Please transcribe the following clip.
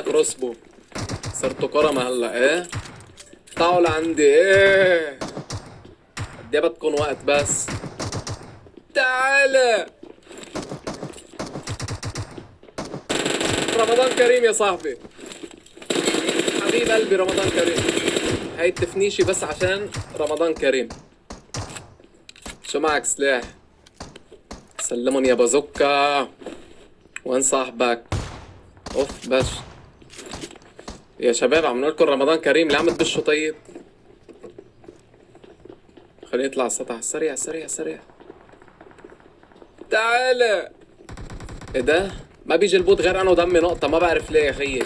كروسبو صرتوا كرمة هلا إيه؟ تعالوا لعندي إيه؟ قد إيه بدكم وقت بس؟ تعال رمضان كريم يا صاحبي. حبيب قلبي رمضان كريم. هاي التفنيشي بس عشان رمضان كريم. شو معك سلاح؟ سلمون يا بازوكا. وين صاحبك؟ أوف بش يا شباب عم نقول لكم رمضان كريم. ليه عم تبشوا طيب؟ خليني اطلع على السطح. سريع سريع سريع. تعال. إيه ده؟ ما بيجي البوت غير أنا ودمي نقطة. ما بعرف ليه يا خيي